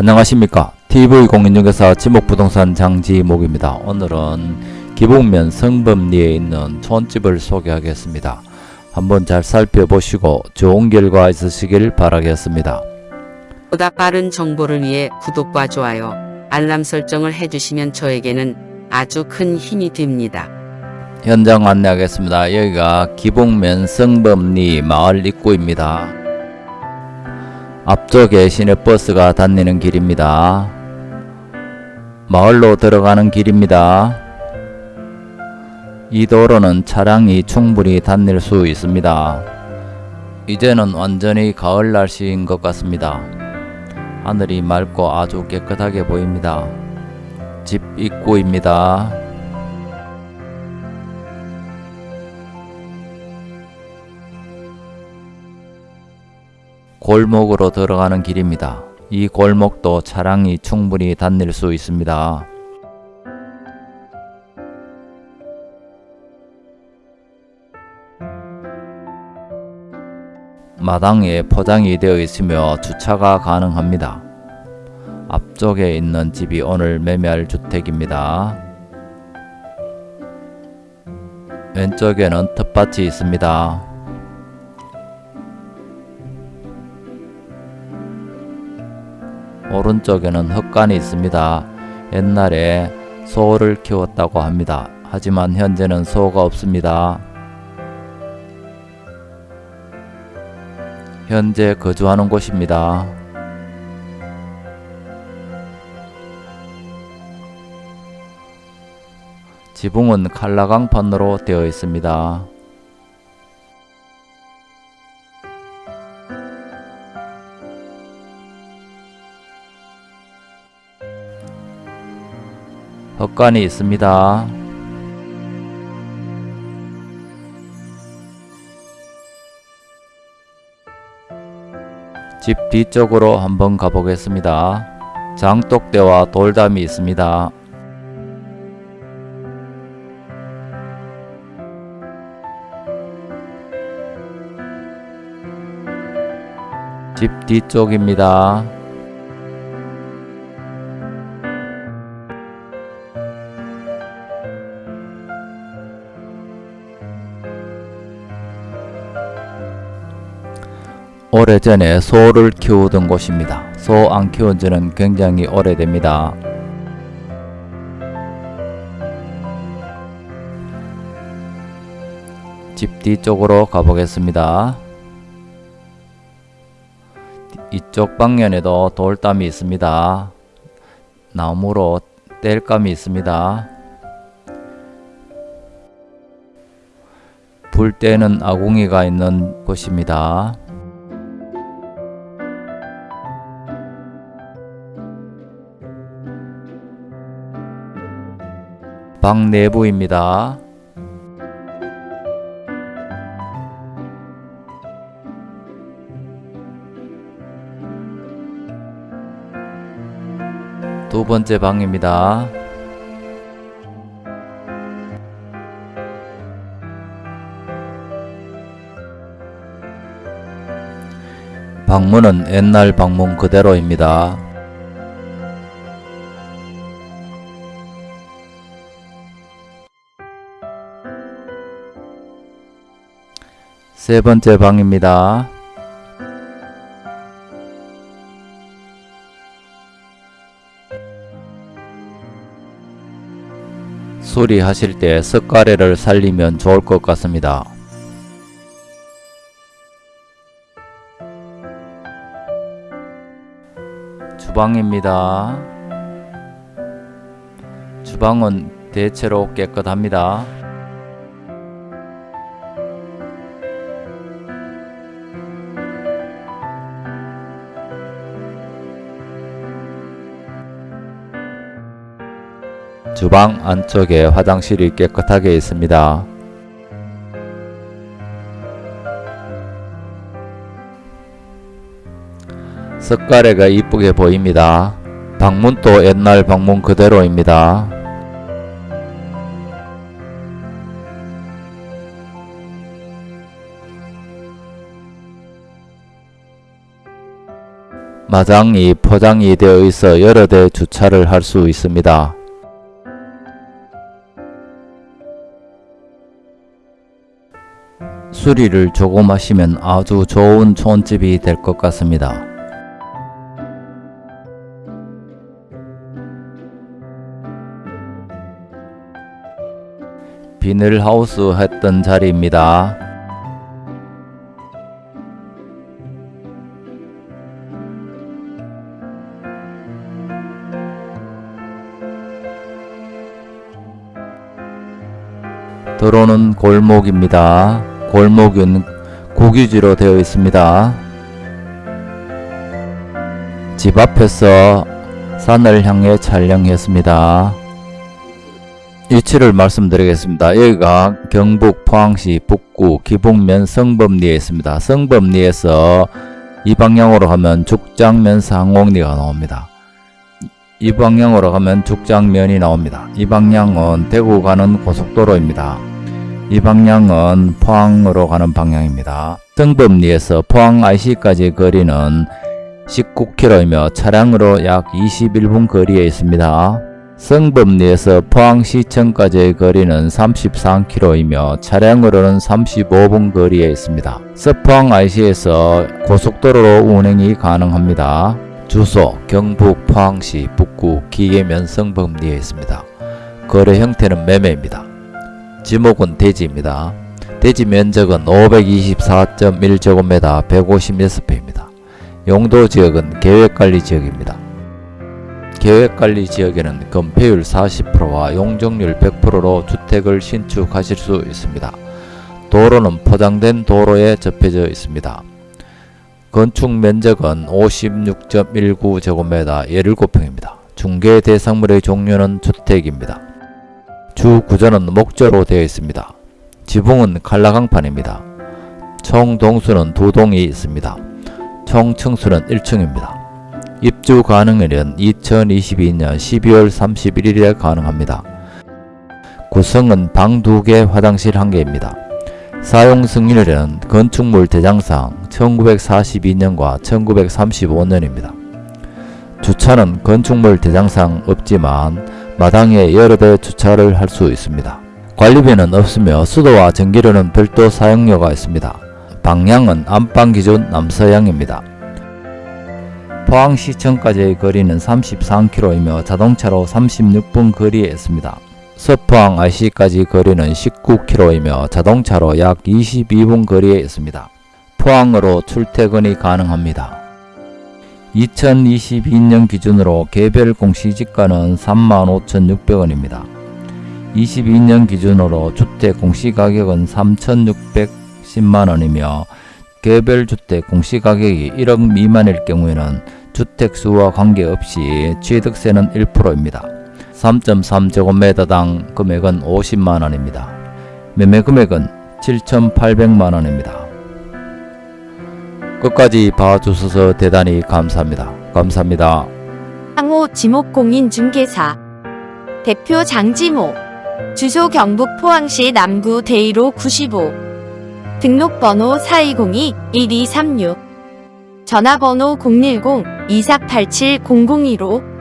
안녕하십니까 TV공인중개사 지목부동산 장지목입니다. 오늘은 기북면 성범리에 있는 촌집을 소개하겠습니다. 한번 잘 살펴보시고 좋은 결과 있으시길 바라겠습니다. 보다 빠른 정보를 위해 구독과 좋아요, 알람 설정을 해주시면 저에게는 아주 큰 힘이 됩니다. 현장 안내하겠습니다. 여기가 기북면 성범리 마을 입구입니다. 앞쪽에 시내버스가 다니는 길입니다. 마을로 들어가는 길입니다. 이 도로는 차량이 충분히 다닐 수 있습니다. 이제는 완전히 가을 날씨인 것 같습니다. 하늘이 맑고 아주 깨끗하게 보입니다. 집 입구입니다. 골목으로 들어가는 길입니다. 이 골목도 차량이 충분히 다닐 수 있습니다. 마당에 포장이 되어 있으며 주차가 가능합니다. 앞쪽에 있는 집이 오늘 매매할 주택입니다. 왼쪽에는 텃밭이 있습니다. 오른쪽에는 흙간이 있습니다. 옛날에 소를 키웠다고 합니다. 하지만 현재는 소가 없습니다. 현재 거주하는 곳입니다. 지붕은 칼라강판으로 되어 있습니다. 헛간이 있습니다. 집 뒤쪽으로 한번 가보겠습니다. 장독대와 돌담이 있습니다. 집 뒤쪽입니다. 오래전에 소를 키우던 곳입니다. 소 안 키운 지는 굉장히 오래됩니다. 집 뒤쪽으로 가보겠습니다. 이쪽 방면에도 돌담이 있습니다. 나무로 땔감이 있습니다. 불 때는 아궁이가 있는 곳입니다. 방 내부입니다. 두 번째 방입니다. 방문은 옛날 방문 그대로입니다. 세 번째 방입니다. 수리하실 때 석가래를 살리면 좋을 것 같습니다. 주방입니다. 주방은 대체로 깨끗합니다. 주방 안쪽에 화장실이 깨끗하게 있습니다. 석가래가 이쁘게 보입니다. 방문도 옛날 방문 그대로입니다. 마장이 포장이 되어 있어 여러 대 주차를 할 수 있습니다. 수리를 조금 하시면 아주 좋은 촌집이 될 것 같습니다. 비닐하우스 했던 자리입니다. 도로는 골목입니다. 골목은 국유지로 되어 있습니다. 집 앞에서 산을 향해 촬영했습니다. 위치를 말씀드리겠습니다. 여기가 경북 포항시 북구 기북면 성범리에 있습니다. 성범리에서 이 방향으로 가면 죽장면 상옥리가 나옵니다. 이 방향으로 가면 죽장면이 나옵니다. 이 방향은 대구 가는 고속도로입니다. 이 방향은 포항으로 가는 방향입니다. 성범리에서 포항 IC까지 거리는 19km이며 차량으로 약 21분 거리에 있습니다. 성범리에서 포항시청까지의 거리는 33km이며 차량으로는 35분 거리에 있습니다. 서포항 IC에서 고속도로로 운행이 가능합니다. 주소 경북 포항시 북구 기계면 성범리에 있습니다. 거래 형태는 매매입니다. 지목은 대지입니다. 대지 면적은 524.1제곱미터 156평입니다. 용도 지역은 계획관리 지역입니다. 계획관리 지역에는 건폐율 40%와 용적률 100%로 주택을 신축하실 수 있습니다. 도로는 포장된 도로에 접해져 있습니다. 건축 면적은 56.19제곱미터 17평입니다. 중개 대상물의 종류는 주택입니다. 주 구조는 목조로 되어 있습니다. 지붕은 칼라강판입니다. 총 동수는 두 동이 있습니다. 총 층수는 1층입니다. 입주 가능일은 2022년 12월 31일에 가능합니다. 구성은 방 2개, 화장실 1개입니다. 사용 승인일은 건축물 대장상 1942년과 1935년입니다. 주차는 건축물 대장상 없지만 마당에 여러 대 주차를 할 수 있습니다. 관리비는 없으며 수도와 전기료는 별도 사용료가 있습니다. 방향은 안방 기준 남서향입니다. 포항시청까지의 거리는 33km이며 자동차로 36분 거리에 있습니다. 서포항 IC까지 거리는 19km이며 자동차로 약 22분 거리에 있습니다. 포항으로 출퇴근이 가능합니다. 2022년 기준으로 개별 공시지가는 35,600원입니다. 22년 기준으로 주택 공시가격은 3,610만원이며 개별 주택 공시가격이 1억 미만일 경우에는 주택수와 관계없이 취득세는 1%입니다. 3.3제곱미터당 금액은 50만원입니다. 매매 금액은 7,800만원입니다. 끝까지 봐주셔서 대단히 감사합니다. 감사합니다. 상호 지목공인중개사 대표 장지모 주소 경북 포항시 남구 대이로 95 등록번호 4202-1236 전화번호 010-2487-0015